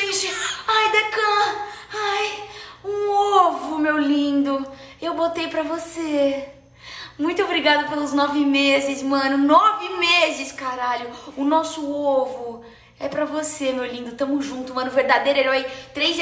gente. Ai, Decan. Ai, um ovo, meu lindo. Eu botei pra você. Muito obrigada pelos nove meses, mano. Nove meses, caralho. O nosso ovo é pra você, meu lindo. Tamo junto, mano. Verdadeiro herói. Três